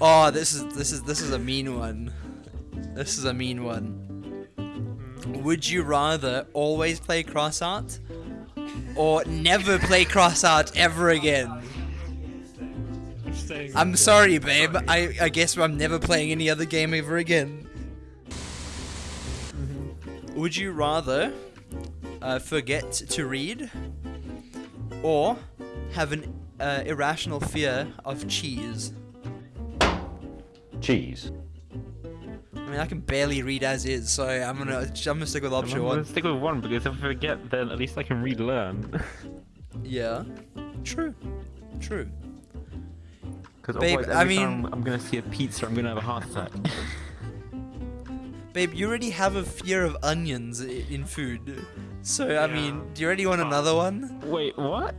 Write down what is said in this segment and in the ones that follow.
oh, this is this is this is a mean one. This is a mean one. Would you rather always play cross art or never play cross art ever again? I'm sorry, babe. I, I guess I'm never playing any other game ever again. Would you rather uh, forget to read or have an uh, irrational fear of cheese? Cheese. I mean, I can barely read as is, so I'm gonna I'm gonna stick with I'm option gonna one. stick with one because if I forget, then at least I can relearn. Yeah, true, true. Because Babe, otherwise, I mean- time I'm gonna see a pizza, I'm gonna have a heart attack. Babe, you already have a fear of onions in food, so I mean, do you already want another one? Wait, what?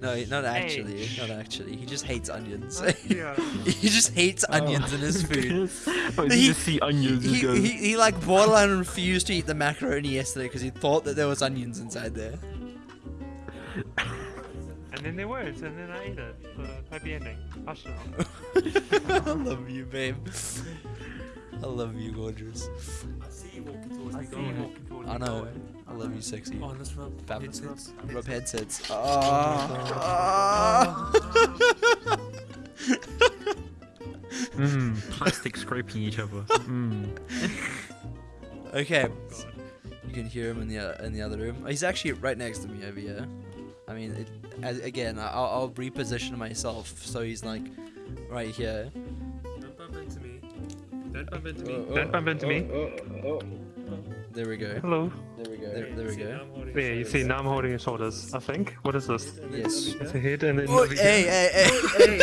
No, not actually, not actually. He just hates onions. Yeah. he just hates oh. onions in his food. Oh, Wait, He- you just see onions and He, he, he like borderline refused to eat the macaroni yesterday because he thought that there was onions inside there. And then there was, and then I ate it. So happy ending. Hush. I love you, babe. I love you, gorgeous. I see you walking towards I me. see Go you walking towards I me. know. I love you, sexy. Oh, let's rub. Bab- Let's rub. Rub headsets. Ah. mmm, plastic scraping each other. Mmm. okay. You can hear him in the uh, in the other room. He's actually right next to me over here. I mean, it, as, again, I'll, I'll reposition myself so he's like right here. Don't bump into me. Don't bump into me. There we go. Hello. There we go. There, there we go. I'm you see, now I'm holding your shoulders, I think. What is this? Yes. It's a head and then. Oh, navigator. hey, hey, hey.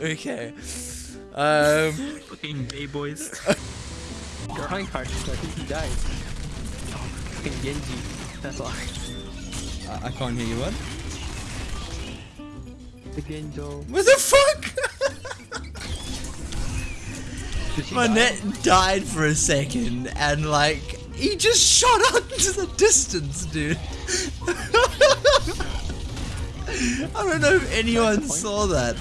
hey. okay. Um. Fucking gay boys. Reinhardt, I think he died. Oh, fucking Genji. That's why. I, I can't hear you. What? The Genjo. What the fuck? My net died for a second, and like he just shot out into the distance, dude. I don't know if anyone saw that.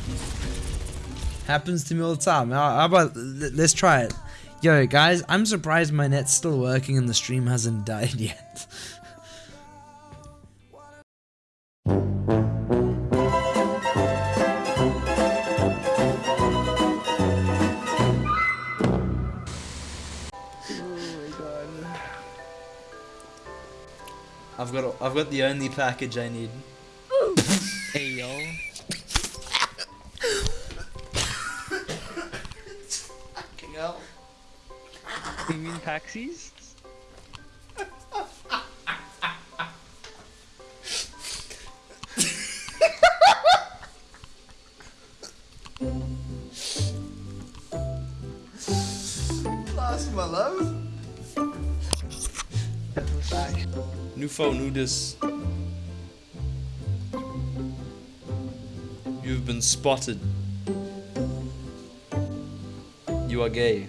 Happens to me all the time. How about let's try it? Yo, guys, I'm surprised my net's still working and the stream hasn't died yet. I've got I've got the only package I need. Hey yo. Fucking hell. You mean taxis? Lost my love. That was nice. New phone, new this. You've been spotted. You are gay.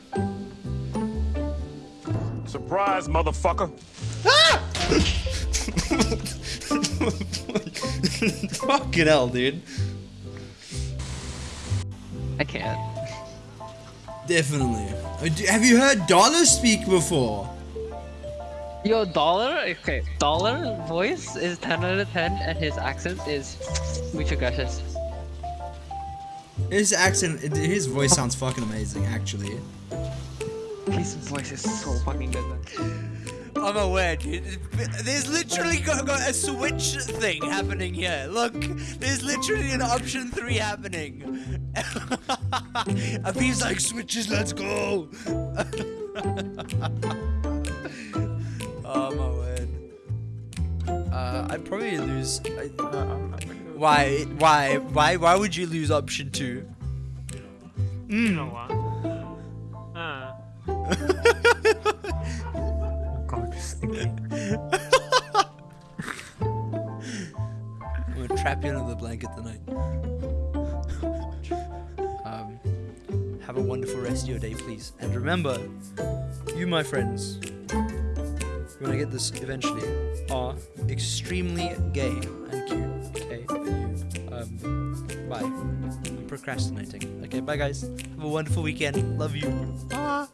Surprise, motherfucker. Ah! Fucking hell, dude. I can't. Definitely. Uh, Have you heard Dollar speak before? Yo, Dollar? Okay, Dollar voice is 10 out of 10 and his accent is mucho gracias. His accent, his voice sounds fucking amazing, actually. His voice is so fucking good, man. I'm aware, dude. There's literally got, got a switch thing happening here. Look, there's literally an option three happening. Abib's like, switches, let's go. I'd probably lose. I, why? Why? Why? Why would you lose option two? You know what? God, you're. I'm gonna trap you under the blanket tonight. um, have a wonderful rest of your day, please. And remember, you, my friends, we're gonna get this eventually, are extremely gay and cute. Okay, you, um, bye. I'm procrastinating. Okay, bye guys. Have a wonderful weekend. Love you. Bye.